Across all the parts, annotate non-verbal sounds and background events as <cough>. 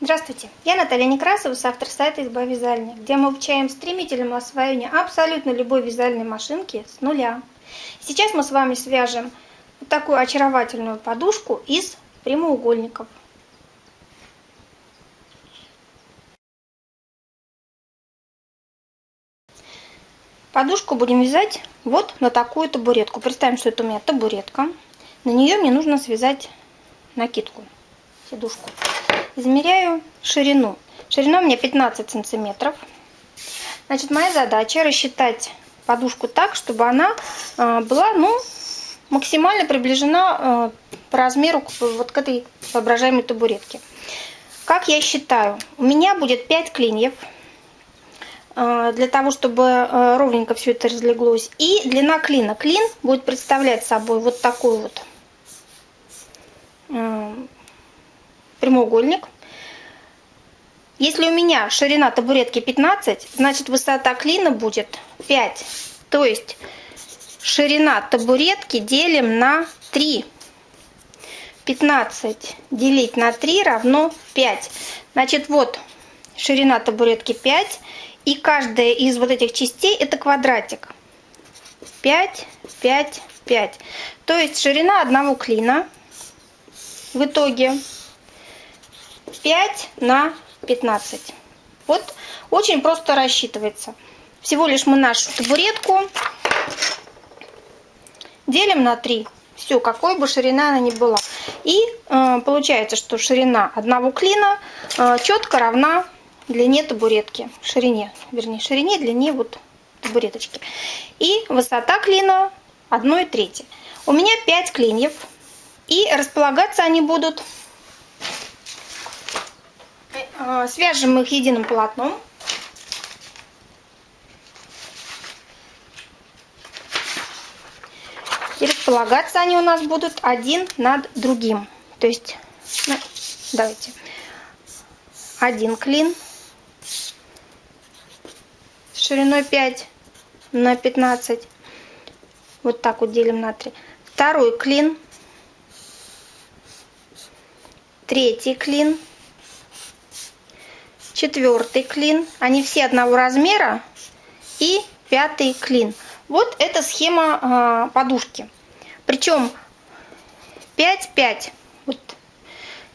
Здравствуйте, я Наталья Некрасова, автор сайта «Изба вязальня», где мы обучаем стремительному освоению абсолютно любой вязальной машинки с нуля. Сейчас мы с вами свяжем вот такую очаровательную подушку из прямоугольников. Подушку будем вязать вот на такую табуретку. Представим, что это у меня табуретка. На нее мне нужно связать накидку, сидушку. Измеряю ширину. Ширина у меня 15 сантиметров. Значит, моя задача рассчитать подушку так, чтобы она э, была, ну, максимально приближена э, по размеру вот к этой воображаемой табуретке. Как я считаю? У меня будет 5 клиньев э, для того, чтобы ровненько все это разлеглось. И длина клина. Клин будет представлять собой вот такой вот прямоугольник. Если у меня ширина табуретки 15, значит высота клина будет 5. То есть ширина табуретки делим на 3. 15 делить на 3 равно 5. Значит, вот ширина табуретки 5. И каждая из вот этих частей это квадратик. 5, 5, 5. То есть ширина одного клина в итоге 5 на 15. Вот очень просто рассчитывается. Всего лишь мы нашу табуретку делим на 3. Все, какой бы ширина она ни была. И э, получается, что ширина одного клина э, четко равна длине табуретки. Ширине, вернее, ширине, длине вот табуреточки. И высота клина 1 трети. У меня 5 клиньев. И располагаться они будут свяжем их единым полотном. И располагаться они у нас будут один над другим. То есть, ну, давайте, один клин шириной 5 на 15. Вот так вот делим на 3. Второй клин. Третий клин четвертый клин. Они все одного размера. И пятый клин. Вот эта схема э, подушки. Причем 5-5. Вот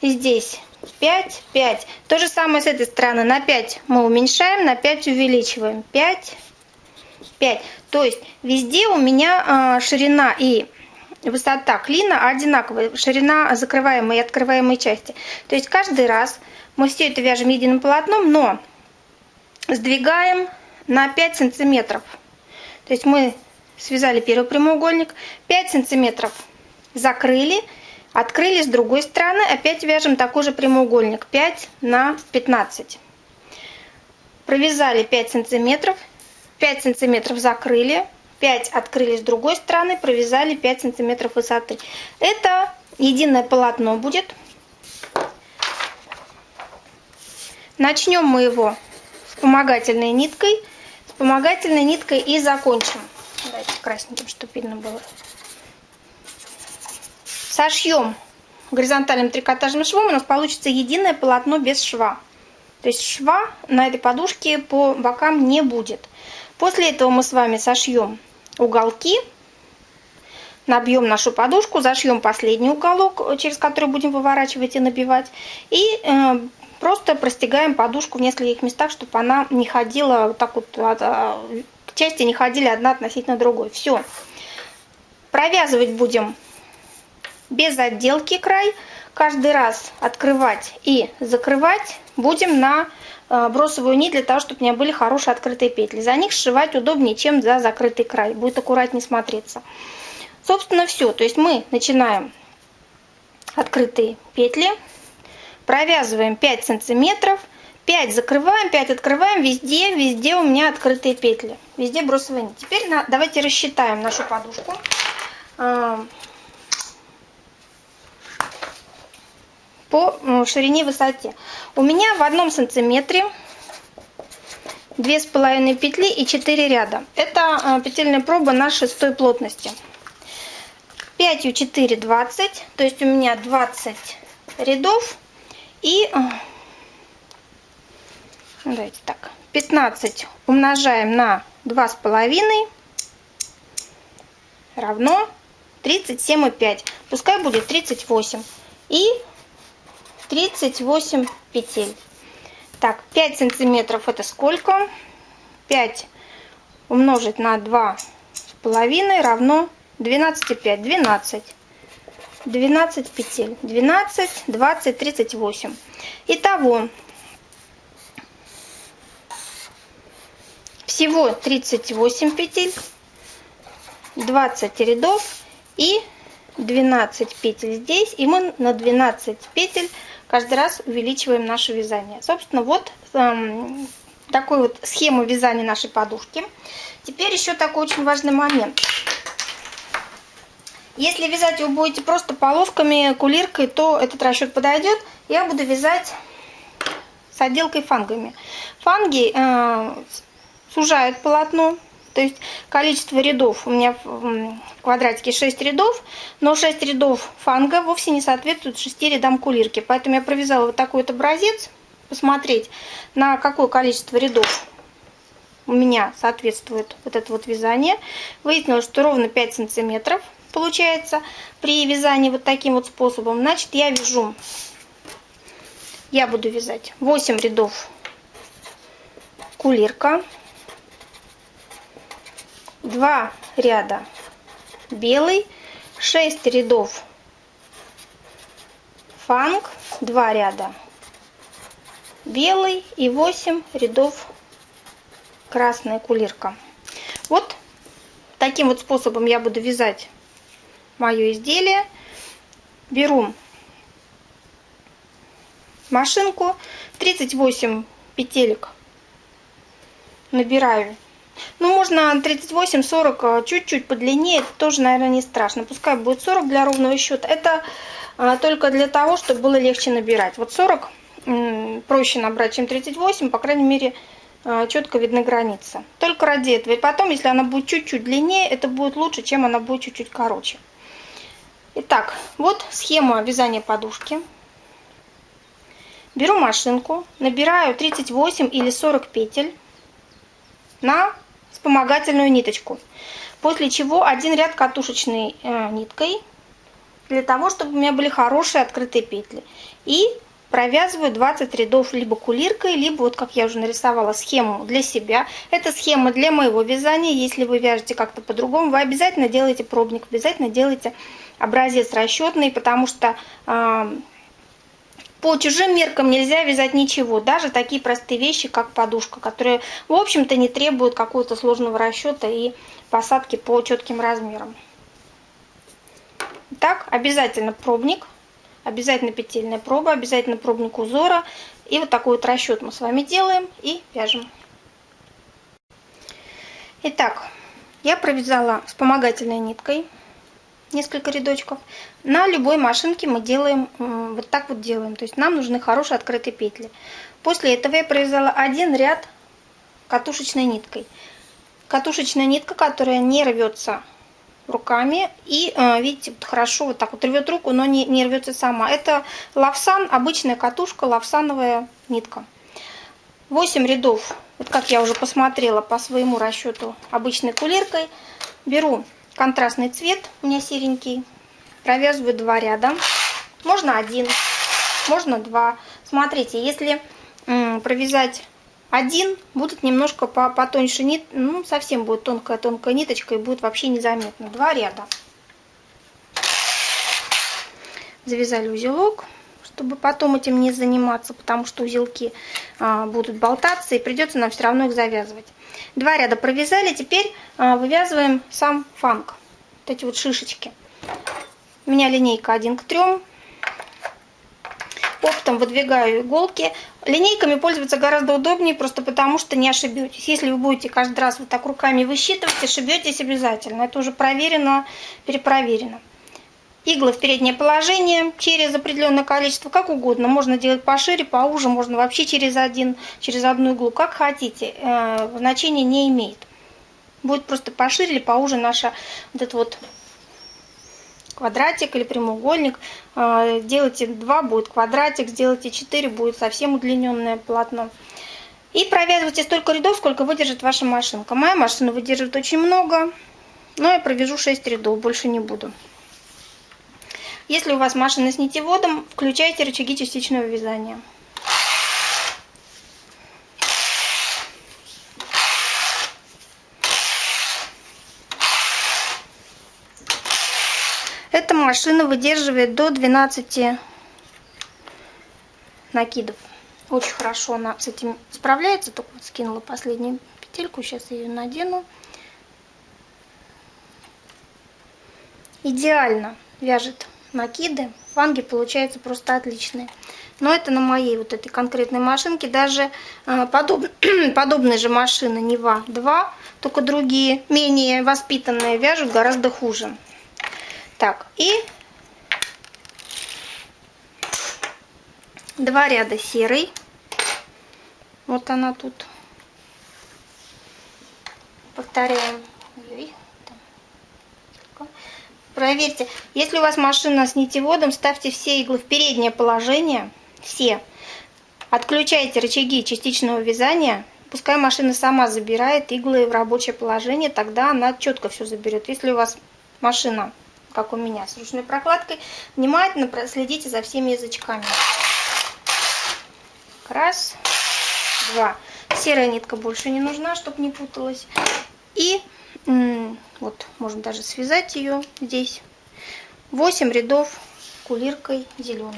здесь 5, 5. То же самое с этой стороны. На 5 мы уменьшаем, на 5 увеличиваем. 5, 5. То есть везде у меня э, ширина и высота клина одинаковая. Ширина закрываемой и открываемой части. То есть каждый раз мы все это вяжем единым полотном, но сдвигаем на 5 сантиметров. То есть мы связали первый прямоугольник, 5 сантиметров закрыли, открыли с другой стороны, опять вяжем такой же прямоугольник, 5 на 15. Провязали 5 сантиметров, 5 сантиметров закрыли, 5 открыли с другой стороны, провязали 5 сантиметров высоты. Это единое полотно будет. Начнем мы его вспомогательной ниткой. Вспомогательной ниткой и закончим. Давайте красненьким, чтобы видно было. Сошьем горизонтальным трикотажным швом, у нас получится единое полотно без шва. То есть шва на этой подушке по бокам не будет. После этого мы с вами сошьем уголки, набьем нашу подушку, зашьем последний уголок, через который будем выворачивать и набивать. И э, Просто простегаем подушку в нескольких местах, чтобы она не ходила вот так вот, а, части не ходили одна относительно другой. Все. Провязывать будем без отделки край. Каждый раз открывать и закрывать будем на а, бросовую нить для того, чтобы у меня были хорошие открытые петли. За них сшивать удобнее, чем за закрытый край. Будет аккуратнее смотреться. Собственно, все. То есть мы начинаем открытые петли провязываем 5 сантиметров, 5 закрываем, 5 открываем, везде, везде у меня открытые петли, везде бросовые нить. Теперь давайте рассчитаем нашу подушку. По ширине и высоте. У меня в одном сантиметре две с половиной петли и 4 ряда. Это а, петельная проба на шестой плотности. 5 4 20, то есть у меня 20 рядов и Давайте так. 15 умножаем на 2,5 равно 37,5. Пускай будет 38. И 38 петель. Так, 5 сантиметров это сколько? 5 умножить на 2,5 равно 12,5. 12. 12 петель. 12, 20, 38. Итого всего 38 петель, 20 рядов и 12 петель здесь. И мы на 12 петель каждый раз увеличиваем наше вязание. Собственно, вот эм, такую вот схему вязания нашей подушки. Теперь еще такой очень важный момент. Если вязать вы будете просто полосками, кулиркой, то этот расчет подойдет. Я буду вязать с отделкой фангами. Фанги э, сужают полотно, то есть количество рядов у меня в квадратике 6 рядов, но 6 рядов фанга вовсе не соответствуют 6 рядам кулирки. Поэтому я провязала вот такой вот образец, посмотреть, на какое количество рядов у меня соответствует вот это вот вязание. Выяснилось, что ровно 5 сантиметров получается при вязании вот таким вот способом. Значит, я вяжу, я буду вязать 8 рядов кулирка, 2 ряда белый, 6 рядов фанг, 2 ряда белый и 8 рядов красная кулирка. Вот таким вот способом я буду вязать мое изделие. Беру машинку, 38 петелек набираю. Ну, можно 38-40, чуть-чуть подлиннее, это тоже, наверное, не страшно. Пускай будет 40 для ровного счета. Это а, только для того, чтобы было легче набирать. Вот 40 проще набрать, чем 38, по крайней мере, а, четко видны границы. Только ради этого. И потом, если она будет чуть-чуть длиннее, это будет лучше, чем она будет чуть-чуть короче. Итак, вот схема вязания подушки. Беру машинку, набираю 38 или 40 петель на вспомогательную ниточку. После чего один ряд катушечной э, ниткой, для того, чтобы у меня были хорошие открытые петли. И провязываю 20 рядов либо кулиркой, либо вот как я уже нарисовала схему для себя. Это схема для моего вязания. Если вы вяжете как-то по-другому, вы обязательно делаете пробник, обязательно делаете образец расчетный, потому что э, по чужим меркам нельзя вязать ничего, даже такие простые вещи, как подушка, которые, в общем-то, не требуют какого-то сложного расчета и посадки по четким размерам. Так, обязательно пробник, обязательно петельная проба, обязательно пробник узора. И вот такой вот расчет мы с вами делаем и вяжем. Итак, я провязала вспомогательной ниткой несколько рядочков. На любой машинке мы делаем вот так вот делаем. То есть нам нужны хорошие открытые петли. После этого я провязала один ряд катушечной ниткой. Катушечная нитка, которая не рвется руками. И э, видите, вот хорошо вот так вот рвет руку, но не, не рвется сама. Это лавсан, обычная катушка, лавсановая нитка. 8 рядов, вот как я уже посмотрела по своему расчету обычной кулеркой. Беру контрастный цвет, у меня серенький. Провязываю два ряда. Можно один, можно два. Смотрите, если провязать один, будет немножко потоньше нит, ну совсем будет тонкая-тонкая ниточка и будет вообще незаметно. Два ряда. Завязали узелок, чтобы потом этим не заниматься, потому что узелки а, будут болтаться и придется нам все равно их завязывать. Два ряда провязали, теперь а, вывязываем сам фанк. Вот эти вот шишечки. У меня линейка 1 к 3. Оптом выдвигаю иголки. Линейками пользоваться гораздо удобнее, просто потому что не ошибетесь. Если вы будете каждый раз вот так руками высчитывать, ошибетесь обязательно. Это уже проверено, перепроверено. Иглы в переднее положение через определенное количество, как угодно. Можно делать пошире, поуже, можно вообще через один, через одну иглу, как хотите. Э, значения не имеет. Будет просто пошире или поуже наша вот этот вот квадратик или прямоугольник. Э, делайте 2, будет квадратик, сделайте 4, будет совсем удлиненное полотно. И провязывайте столько рядов, сколько выдержит ваша машинка. Моя машина выдерживает очень много, но я провяжу 6 рядов, больше не буду. Если у вас машина с нитеводом, включайте рычаги частичного вязания. Эта машина выдерживает до 12 накидов. Очень хорошо она с этим справляется. Только вот скинула последнюю петельку. Сейчас ее надену. Идеально вяжет накиды. Фанги получаются просто отличные. Но это на моей вот этой конкретной машинке. Даже э, подоб... <clears throat> подобные же машины Нева 2, только другие, менее воспитанные, вяжут гораздо хуже. Так, и два ряда серый. Вот она тут. Повторяем. Проверьте, если у вас машина с нитеводом, ставьте все иглы в переднее положение. Все. Отключайте рычаги частичного вязания. Пускай машина сама забирает иглы в рабочее положение, тогда она четко все заберет. Если у вас машина, как у меня, с ручной прокладкой, внимательно следите за всеми язычками. Раз, два. Серая нитка больше не нужна, чтобы не путалась. И вот, можно даже связать ее здесь. 8 рядов кулиркой зеленой.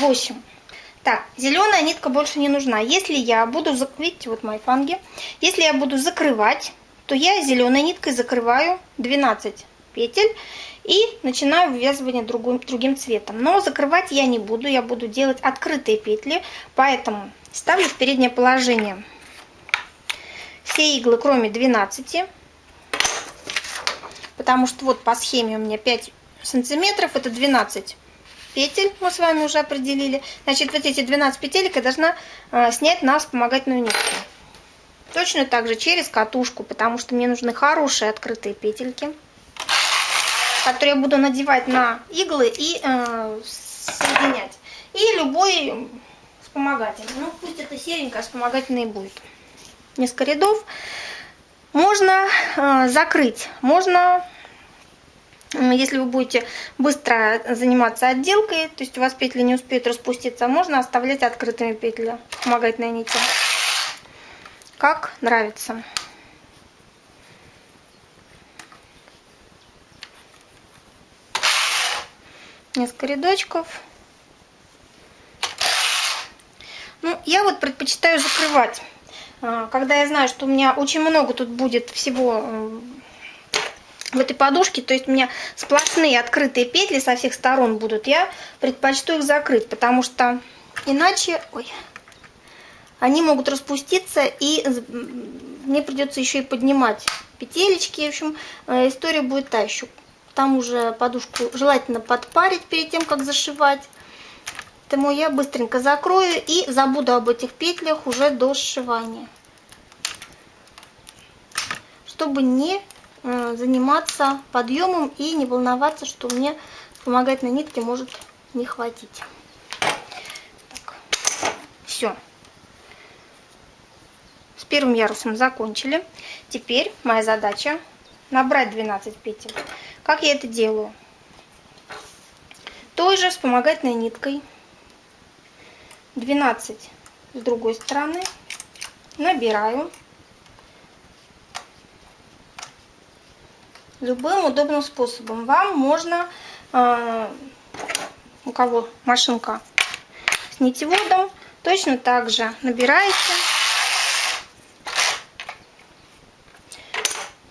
Восемь. Так, зеленая нитка больше не нужна. Если я буду, видите, вот мои фанги, если я буду закрывать, то я зеленой ниткой закрываю 12 петель и начинаю вывязывание другим, другим цветом. Но закрывать я не буду, я буду делать открытые петли, поэтому ставлю в переднее положение все иглы, кроме 12, потому что вот по схеме у меня 5 сантиметров, это 12 петель мы с вами уже определили. Значит, вот эти 12 петелек я должна э, снять на вспомогательную нитку. Точно так же через катушку, потому что мне нужны хорошие открытые петельки который я буду надевать на иглы и э, соединять. И любой вспомогательный. Ну, пусть это серенькая вспомогательный будет. Несколько рядов. Можно э, закрыть. Можно, если вы будете быстро заниматься отделкой, то есть у вас петли не успеют распуститься, можно оставлять открытыми петли вспомогательной нити. Как нравится. Несколько рядочков. Ну, я вот предпочитаю закрывать. А, когда я знаю, что у меня очень много тут будет всего в этой подушке, то есть у меня сплошные открытые петли со всех сторон будут, я предпочту их закрыть, потому что иначе ой, они могут распуститься и мне придется еще и поднимать петелечки. В общем, э, история будет та еще. Там уже подушку желательно подпарить перед тем, как зашивать. Поэтому я быстренько закрою и забуду об этих петлях уже до сшивания. Чтобы не э, заниматься подъемом и не волноваться, что мне вспомогательной нитки может не хватить. Все. С первым ярусом закончили. Теперь моя задача набрать 12 петель. Как я это делаю? Той же вспомогательной ниткой 12 с другой стороны набираю любым удобным способом. Вам можно, э, у кого машинка с нитеводом, точно так же набираете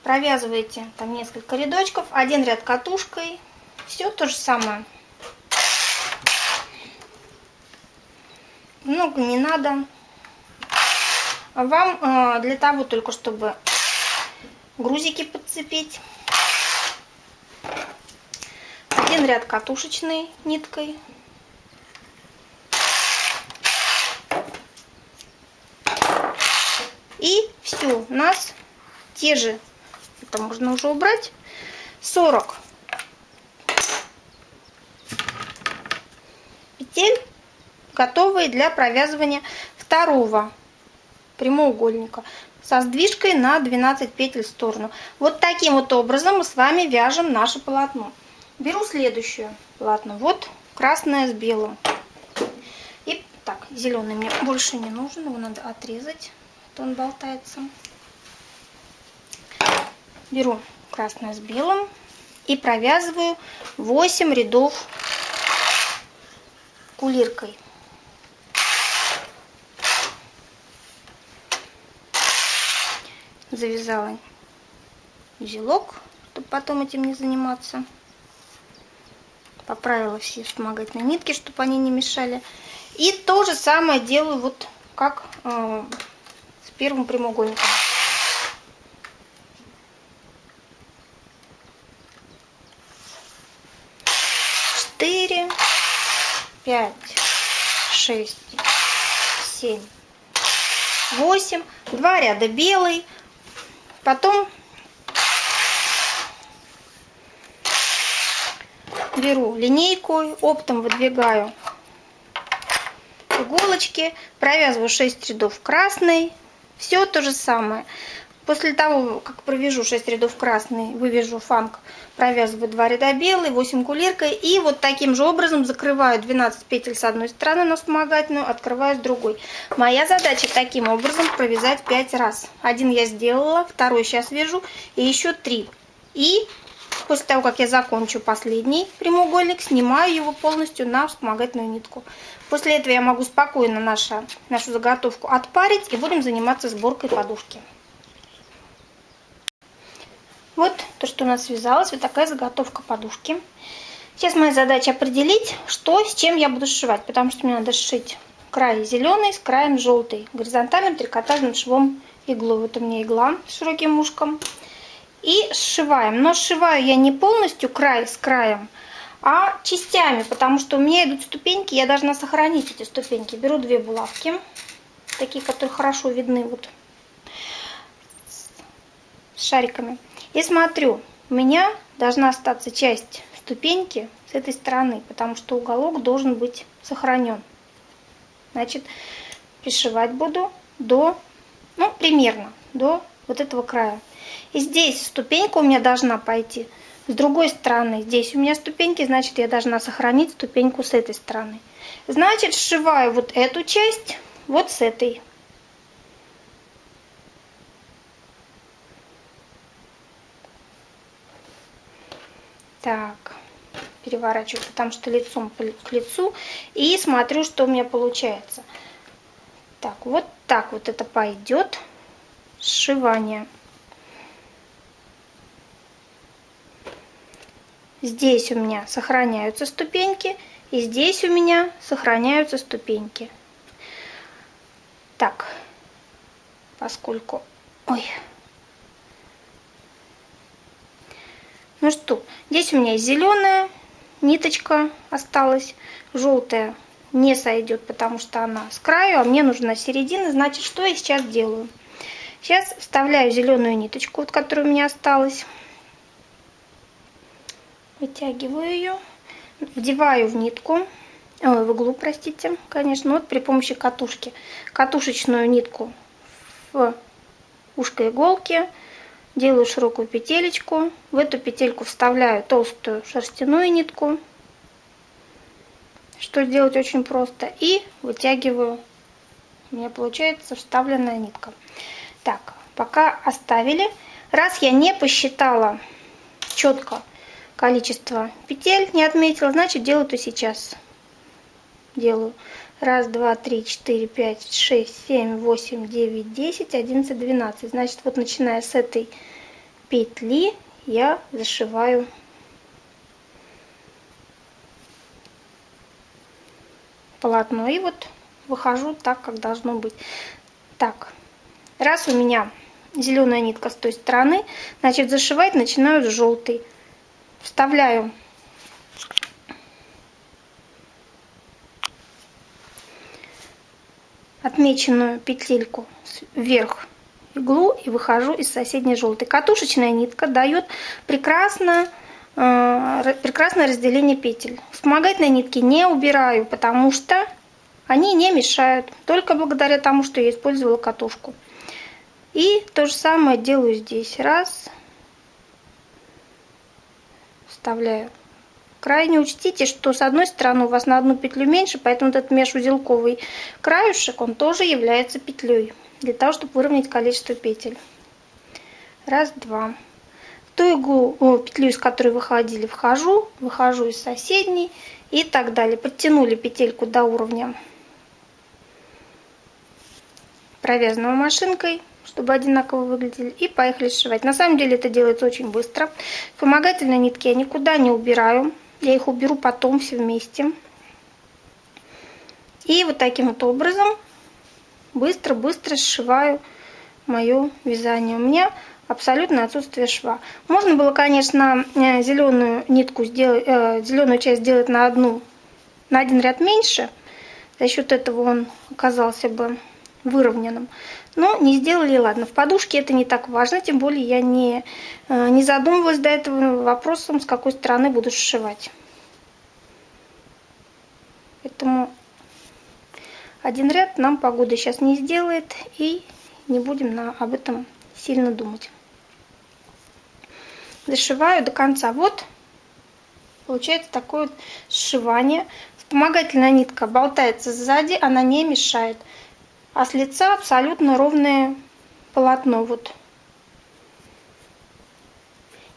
провязываете там несколько рядочков, один ряд катушкой, все то же самое. Много не надо. Вам э, для того только, чтобы грузики подцепить. Один ряд катушечной ниткой. И все, у нас те же Это можно уже убрать. 40 петель, готовые для провязывания второго прямоугольника со сдвижкой на 12 петель в сторону. Вот таким вот образом мы с вами вяжем наше полотно. Беру следующее полотно. Вот красное с белым. И так, зеленый мне больше не нужен, его надо отрезать, а то он болтается. Беру красное с белым и провязываю 8 рядов кулиркой. завязала узелок, чтобы потом этим не заниматься. Поправила все вспомогательные нитки, чтобы они не мешали. И то же самое делаю вот как э, с первым прямоугольником. Четыре, пять, шесть, семь, восемь. Два ряда белый, Потом беру линейку, оптом выдвигаю иголочки, провязываю 6 рядов красной. Все то же самое. После того, как провяжу 6 рядов красный, вывяжу фанк, провязываю 2 ряда белый, 8 кулиркой. И вот таким же образом закрываю 12 петель с одной стороны на вспомогательную, открываю с другой. Моя задача таким образом провязать 5 раз. Один я сделала, второй сейчас вяжу и еще 3. И после того, как я закончу последний прямоугольник, снимаю его полностью на вспомогательную нитку. После этого я могу спокойно наша, нашу заготовку отпарить и будем заниматься сборкой подушки. Вот то, что у нас связалось, вот такая заготовка подушки. Сейчас моя задача определить, что с чем я буду сшивать, потому что мне надо сшить край зеленый с краем желтый, горизонтальным трикотажным швом иглу. Вот у меня игла с широким ушком. И сшиваем. Но сшиваю я не полностью край с краем, а частями, потому что у меня идут ступеньки, я должна сохранить эти ступеньки. Беру две булавки, такие, которые хорошо видны вот с шариками. И смотрю, у меня должна остаться часть ступеньки с этой стороны, потому что уголок должен быть сохранен. Значит, пришивать буду до, ну, примерно, до вот этого края. И здесь ступенька у меня должна пойти с другой стороны. Здесь у меня ступеньки, значит, я должна сохранить ступеньку с этой стороны. Значит, сшиваю вот эту часть вот с этой. Так, переворачиваю, потому что лицом к лицу. И смотрю, что у меня получается. Так, вот так вот это пойдет сшивание. Здесь у меня сохраняются ступеньки, и здесь у меня сохраняются ступеньки. Так, поскольку... Ой, Ну что, здесь у меня зеленая ниточка осталась, желтая не сойдет, потому что она с краю, а мне нужна середина. Значит, что я сейчас делаю? Сейчас вставляю зеленую ниточку, вот, которая у меня осталась. Вытягиваю ее, вдеваю в нитку, ой, в иглу, простите, конечно, вот при помощи катушки. Катушечную нитку в ушко иголки, Делаю широкую петелечку. В эту петельку вставляю толстую шерстяную нитку. Что сделать очень просто. И вытягиваю. У меня получается вставленная нитка. Так, пока оставили. Раз я не посчитала четко количество петель, не отметила, значит делаю то сейчас. Делаю Раз, два, три, четыре, пять, шесть, семь, восемь, девять, десять, одиннадцать, двенадцать. Значит, вот начиная с этой петли я зашиваю полотно. И вот выхожу так, как должно быть. Так, раз у меня зеленая нитка с той стороны, значит зашивать начинаю с желтой. Вставляю отмеченную петельку вверх иглу и выхожу из соседней желтой. Катушечная нитка дает прекрасно, э, прекрасное разделение петель. Вспомогательные нитки не убираю, потому что они не мешают, только благодаря тому, что я использовала катушку. И то же самое делаю здесь. Раз. Вставляю. Крайне учтите, что с одной стороны у вас на одну петлю меньше, поэтому этот межузелковый краюшек, он тоже является петлей, для того, чтобы выровнять количество петель. Раз, два. В ту иглу, о, петлю, из которой выходили, вхожу, выхожу из соседней и так далее. Подтянули петельку до уровня провязанного машинкой, чтобы одинаково выглядели, и поехали сшивать. На самом деле это делается очень быстро. Вспомогательные нитки я никуда не убираю, я их уберу потом все вместе. И вот таким вот образом быстро-быстро сшиваю мое вязание. У меня абсолютно отсутствие шва. Можно было, конечно, э, зеленую нитку сделать, э, зеленую часть сделать на одну, на один ряд меньше. За счет этого он оказался бы выровненным. Но не сделали, ладно. В подушке это не так важно, тем более я не, э, не задумывалась до этого вопросом, с какой стороны буду сшивать. Поэтому один ряд нам погода сейчас не сделает, и не будем на, об этом сильно думать. Зашиваю до конца. Вот получается такое вот сшивание. Вспомогательная нитка болтается сзади, она не мешает а с лица абсолютно ровное полотно. Вот.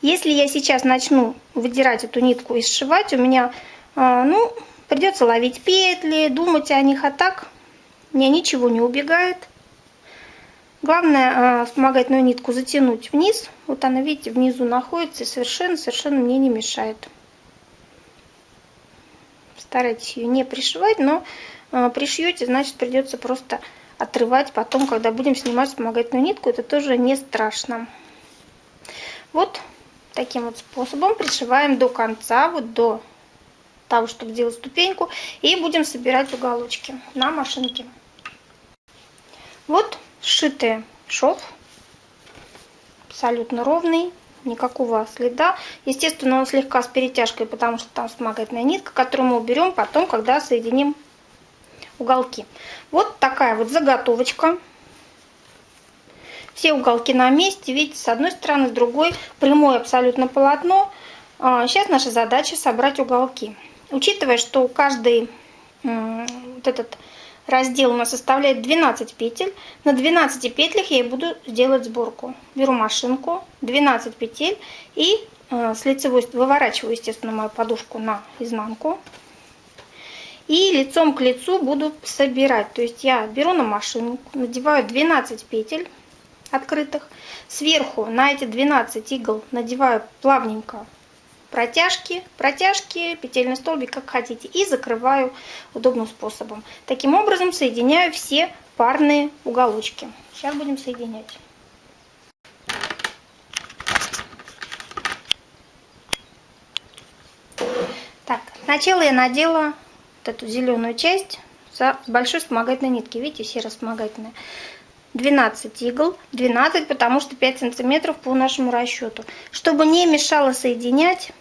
Если я сейчас начну выдирать эту нитку и сшивать, у меня, а, ну, придется ловить петли, думать о них, а так мне ничего не убегает. Главное вспомогательную а, нитку затянуть вниз. Вот она, видите, внизу находится и совершенно-совершенно мне не мешает. Старайтесь ее не пришивать, но а, пришьете, значит придется просто отрывать потом, когда будем снимать вспомогательную нитку, это тоже не страшно. Вот таким вот способом пришиваем до конца, вот до того, чтобы сделать ступеньку, и будем собирать уголочки на машинке. Вот сшитый шов, абсолютно ровный, никакого следа. Естественно, он слегка с перетяжкой, потому что там вспомогательная нитка, которую мы уберем потом, когда соединим уголки. Вот такая вот заготовочка. Все уголки на месте, видите, с одной стороны, с другой прямое абсолютно полотно. Сейчас а, наша задача собрать уголки. Учитывая, что каждый вот этот раздел у нас составляет 12 петель, на 12 петлях я буду делать сборку. Беру машинку, 12 петель и а, с лицевой выворачиваю, естественно, мою подушку на изнанку. И лицом к лицу буду собирать. То есть я беру на машину, надеваю 12 петель открытых. Сверху на эти 12 игл надеваю плавненько протяжки, протяжки, петельный столбик, как хотите. И закрываю удобным способом. Таким образом соединяю все парные уголочки. Сейчас будем соединять. Так, сначала я надела вот эту зеленую часть с большой вспомогательной нитки. Видите, серо вспомогательная. 12 игл, 12, потому что 5 сантиметров по нашему расчету. Чтобы не мешало соединять,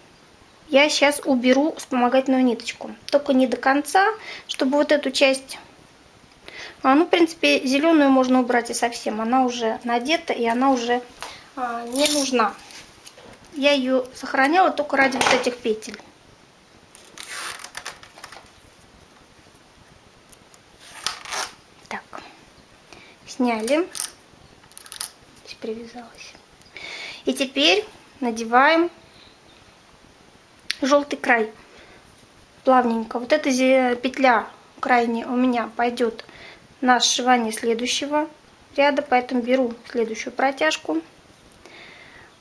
я сейчас уберу вспомогательную ниточку. Только не до конца, чтобы вот эту часть... А, ну, в принципе, зеленую можно убрать и совсем. Она уже надета, и она уже а, не нужна. Я ее сохраняла только ради вот этих петель. Сняли. Здесь привязалась. И теперь надеваем желтый край. Плавненько. Вот эта петля крайняя у меня пойдет на сшивание следующего ряда, поэтому беру следующую протяжку.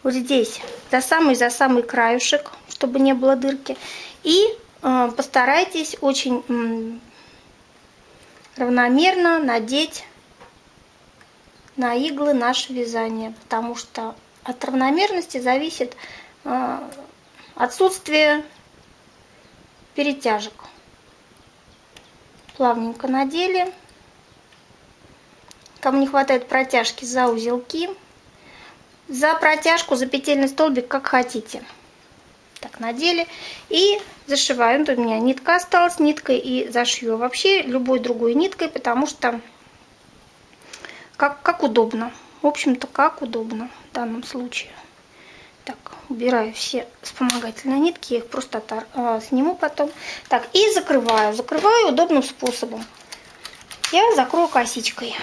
Вот здесь за самый за самый краюшек, чтобы не было дырки. И э, постарайтесь очень равномерно надеть на иглы наше вязание, потому что от равномерности зависит э, отсутствие перетяжек. Плавненько надели, кому не хватает протяжки за узелки, за протяжку, за петельный столбик, как хотите. Так, надели и зашиваю. Тут у меня нитка осталась, ниткой и зашью. Вообще любой другой ниткой, потому что как, как удобно. В общем-то, как удобно в данном случае. Так, убираю все вспомогательные нитки, я их просто отор... а, сниму потом. Так, и закрываю. Закрываю удобным способом. Я закрою косичкой.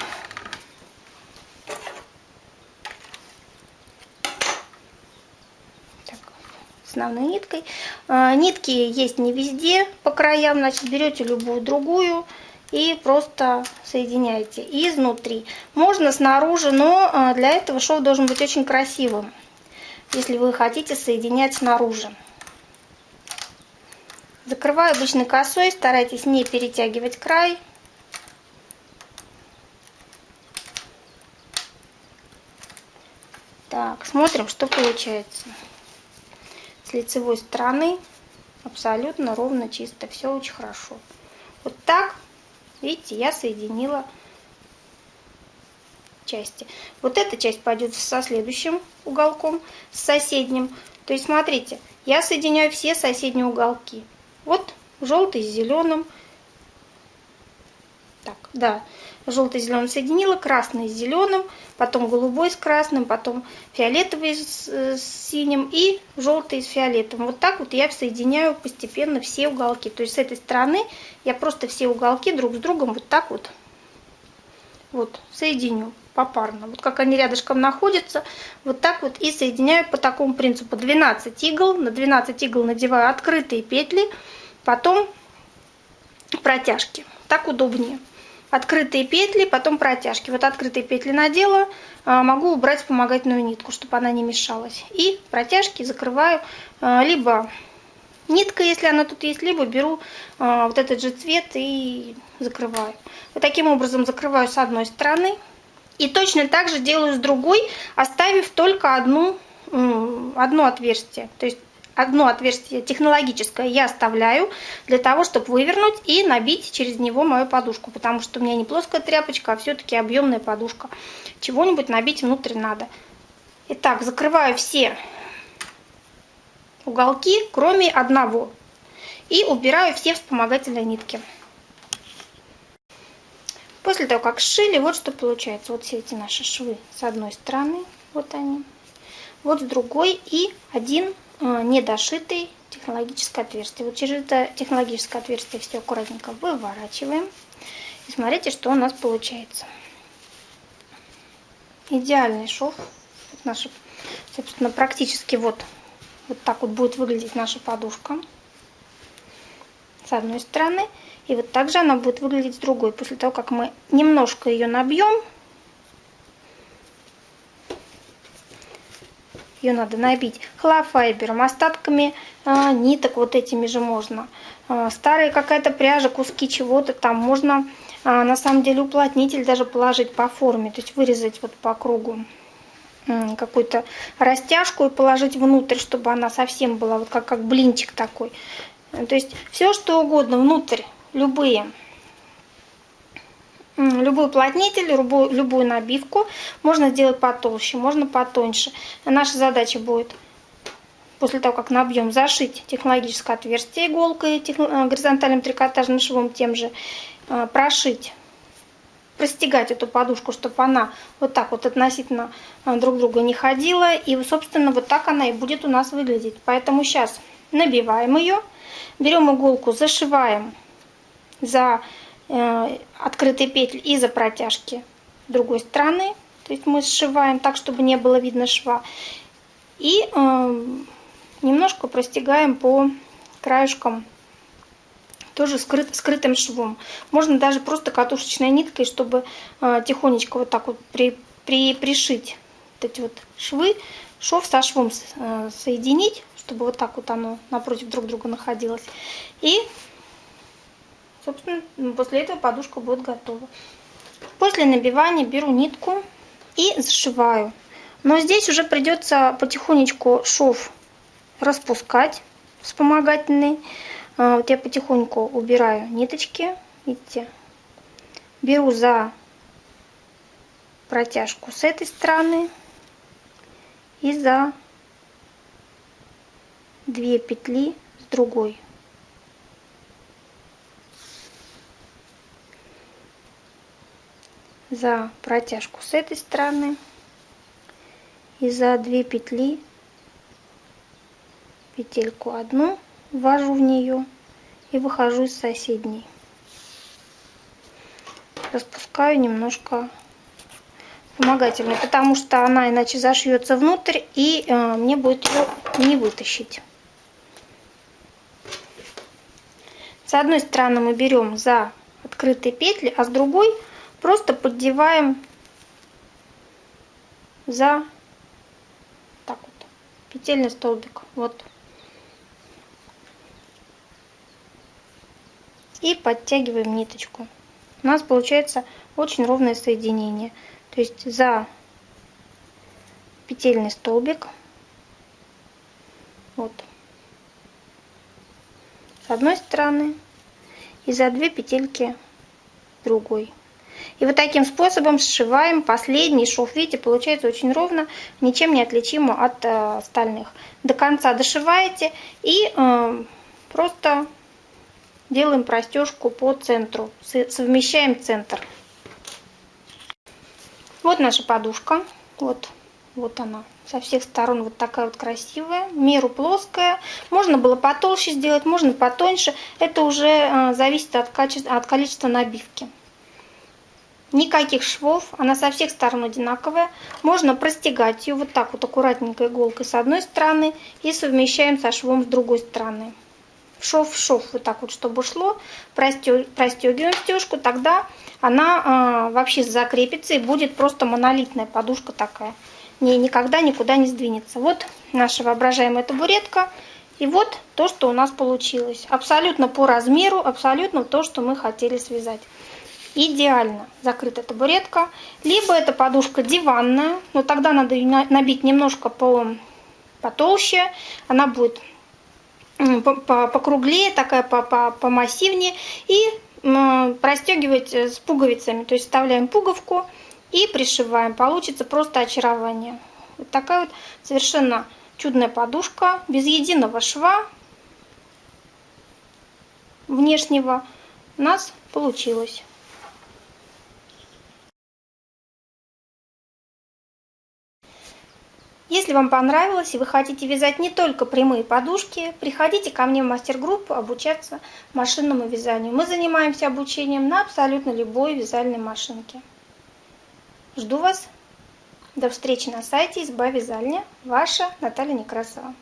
основной ниткой. А, нитки есть не везде по краям, значит берете любую другую и просто соединяете изнутри. Можно снаружи, но а, для этого шов должен быть очень красивым, если вы хотите соединять снаружи. Закрываю обычной косой, старайтесь не перетягивать край. Так, смотрим, что получается с лицевой стороны абсолютно ровно, чисто, все очень хорошо. Вот так, видите, я соединила части. Вот эта часть пойдет со следующим уголком, с соседним. То есть, смотрите, я соединяю все соседние уголки. Вот желтый с зеленым. Так, да, желтый с зеленым соединила, красный с зеленым, потом голубой с красным, потом фиолетовый с, с синим и желтый с фиолетовым. Вот так вот я соединяю постепенно все уголки. То есть с этой стороны я просто все уголки друг с другом вот так вот, вот соединю попарно. Вот как они рядышком находятся, вот так вот и соединяю по такому принципу. 12 игл, на 12 игл надеваю открытые петли, потом протяжки. Так удобнее открытые петли, потом протяжки. Вот открытые петли надела, а, могу убрать вспомогательную нитку, чтобы она не мешалась. И протяжки закрываю а, либо ниткой, если она тут есть, либо беру а, вот этот же цвет и закрываю. Вот таким образом закрываю с одной стороны. И точно так же делаю с другой, оставив только одну, одно отверстие. То есть одно отверстие технологическое я оставляю для того, чтобы вывернуть и набить через него мою подушку, потому что у меня не плоская тряпочка, а все-таки объемная подушка. Чего-нибудь набить внутрь надо. Итак, закрываю все уголки, кроме одного. И убираю все вспомогательные нитки. После того, как сшили, вот что получается. Вот все эти наши швы с одной стороны, вот они. Вот с другой и один недошитый технологическое отверстие. Вот через это технологическое отверстие все аккуратненько выворачиваем. И смотрите, что у нас получается. Идеальный шов. Наша, собственно, практически вот, вот так вот будет выглядеть наша подушка. С одной стороны. И вот так же она будет выглядеть с другой. После того, как мы немножко ее набьем, ее надо набить холофайбером, остатками а, ниток вот этими же можно. А, старая какая-то пряжа, куски чего-то там можно а, на самом деле уплотнитель даже положить по форме, то есть вырезать вот по кругу какую-то растяжку и положить внутрь, чтобы она совсем была вот как, как блинчик такой. То есть все что угодно внутрь, любые любой уплотнитель, любую, любую набивку можно сделать потолще, можно потоньше. Наша задача будет после того, как набьем, зашить технологическое отверстие иголкой, э, горизонтальным трикотажным швом тем же, э, прошить, простегать эту подушку, чтобы она вот так вот относительно э, друг друга не ходила. И, собственно, вот так она и будет у нас выглядеть. Поэтому сейчас набиваем ее, берем иголку, зашиваем за открытые петли из-за протяжки другой стороны. То есть мы сшиваем так, чтобы не было видно шва. И э, немножко простегаем по краешкам тоже скрыт, скрытым швом. Можно даже просто катушечной ниткой, чтобы э, тихонечко вот так вот при, при, пришить вот эти вот швы, шов со швом э, соединить, чтобы вот так вот оно напротив друг друга находилось. И Собственно, после этого подушка будет готова. После набивания беру нитку и зашиваю. Но здесь уже придется потихонечку шов распускать вспомогательный. А, вот я потихоньку убираю ниточки. Видите? Беру за протяжку с этой стороны и за две петли с другой. За протяжку с этой стороны и за две петли петельку одну ввожу в нее и выхожу из соседней. Распускаю немножко вспомогательной потому что она иначе зашьется внутрь и э, мне будет ее не вытащить. С одной стороны мы берем за открытые петли а с другой просто поддеваем за так вот петельный столбик вот и подтягиваем ниточку. У нас получается очень ровное соединение. То есть за петельный столбик, вот, с одной стороны, и за две петельки другой. И вот таким способом сшиваем последний шов. Видите, получается очень ровно, ничем не отличимо от э, остальных. До конца дошиваете и э, просто делаем простежку по центру, совмещаем центр. Вот наша подушка, вот, вот она, со всех сторон вот такая вот красивая, меру плоская. Можно было потолще сделать, можно потоньше, это уже э, зависит от, качества, от количества набивки. Никаких швов, она со всех сторон одинаковая. Можно простегать ее вот так вот аккуратненько иголкой с одной стороны и совмещаем со швом с другой стороны шов в шов, вот так вот, чтобы шло, простегиваем стежку, тогда она э, вообще закрепится и будет просто монолитная подушка такая. Не, никогда никуда не сдвинется. Вот наша воображаемая табуретка. И вот то, что у нас получилось. Абсолютно по размеру, абсолютно то, что мы хотели связать. Идеально закрытая табуретка. Либо это подушка диванная, но тогда надо набить немножко по, потолще. Она будет покруглее, такая помассивнее. И простегивать э, с пуговицами. То есть вставляем пуговку и пришиваем. Получится просто очарование. Вот такая вот совершенно чудная подушка, без единого шва внешнего у нас получилось. Если вам понравилось и вы хотите вязать не только прямые подушки, приходите ко мне в мастер-группу обучаться машинному вязанию. Мы занимаемся обучением на абсолютно любой вязальной машинке. Жду вас. До встречи на сайте изба вязальня. Ваша Наталья Некрасова.